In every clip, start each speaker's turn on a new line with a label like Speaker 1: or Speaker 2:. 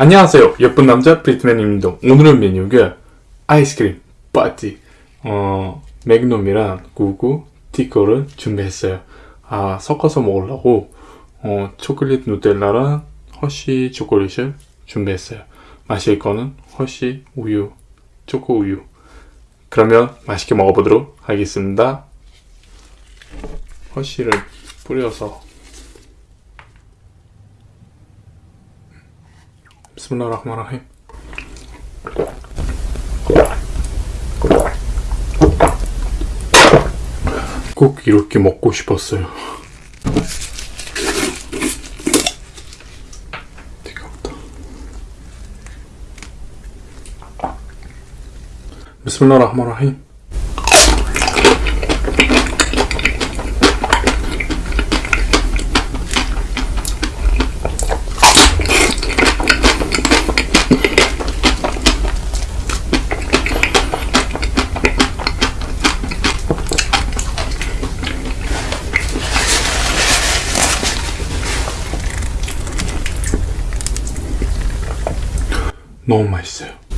Speaker 1: 안녕하세요. 예쁜 남자 브리트맨입니다. 오늘은 메뉴가 아이스크림 파티 어 매그넘이랑 구구 티커를 준비했어요. 아 섞어서 먹으려고 어 초콜릿 누텔라랑 허쉬 초콜릿을 준비했어요. 마실 거는 허쉬 우유, 초코 우유. 그러면 맛있게 먹어보도록 하겠습니다. 허쉬를 뿌려서 비스밀라흐마라힘 꼭 이렇게 먹고 싶었어요. 뜨겁다. 비 너무 맛있어요.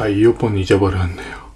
Speaker 1: 아까 이어폰 잊어버렸네요.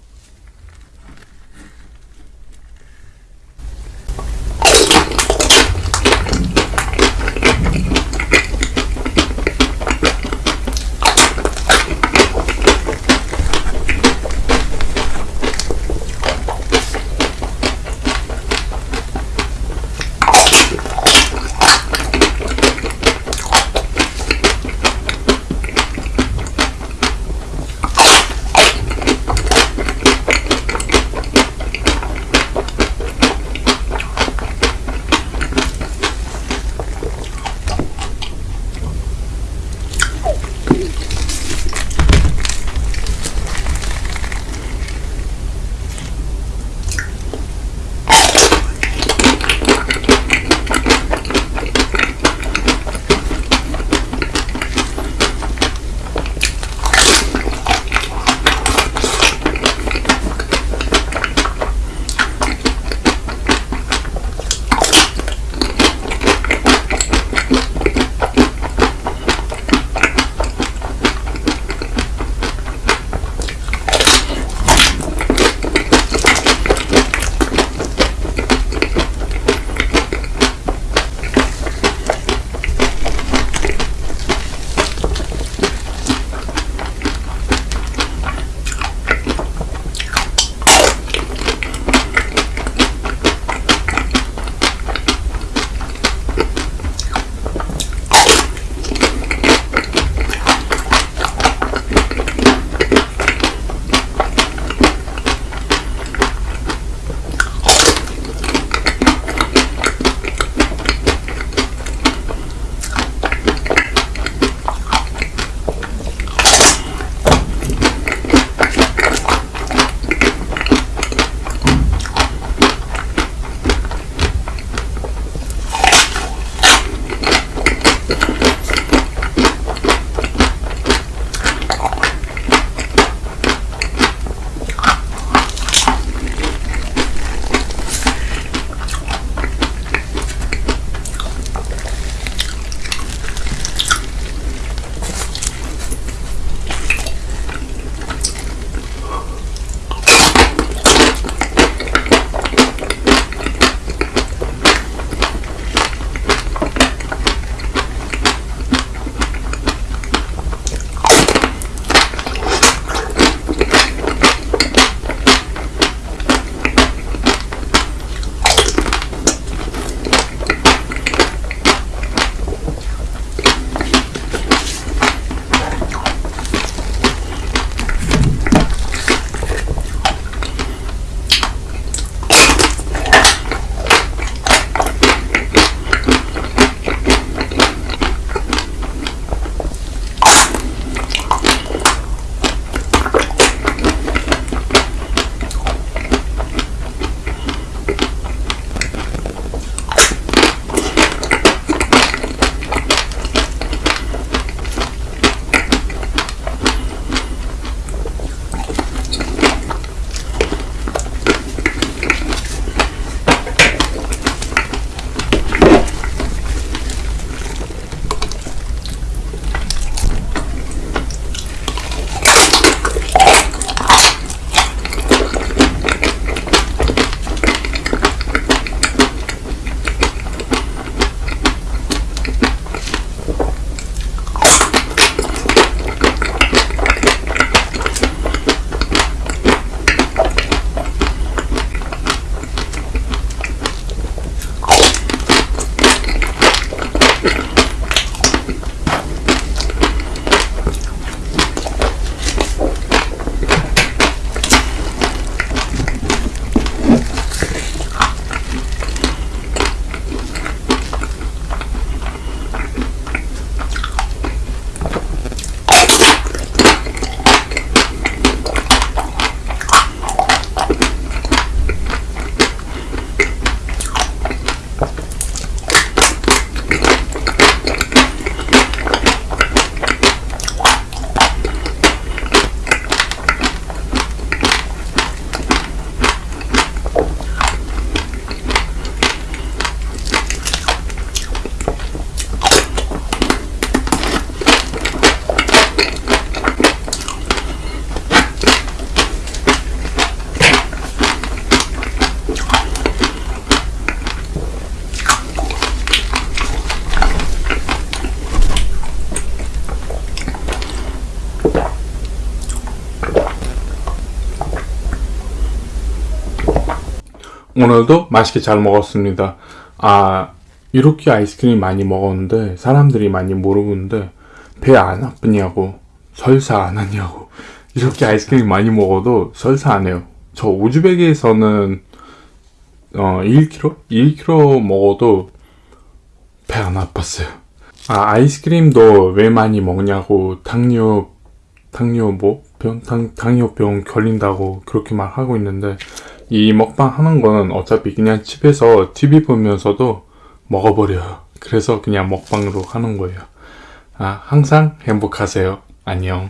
Speaker 1: 오늘도 맛있게 잘 먹었습니다. 아, 이렇게 아이스크림 많이 먹었는데, 사람들이 많이 물어보는데, 배 안 아프냐고, 설사 안 하냐고. 이렇게 아이스크림 많이 먹어도 설사 안 해요. 저 우즈벡에서는, 어, 1kg? 1kg 먹어도 배 안 아팠어요. 아, 아이스크림도 왜 많이 먹냐고, 당뇨, 당뇨 뭐? 병, 당, 당뇨병 걸린다고 그렇게 말 하고 있는데, 이 먹방 하는 거는 어차피 그냥 집에서 TV 보면서도 먹어버려요. 그래서 그냥 먹방으로 하는 거예요. 아 항상 행복하세요. 안녕.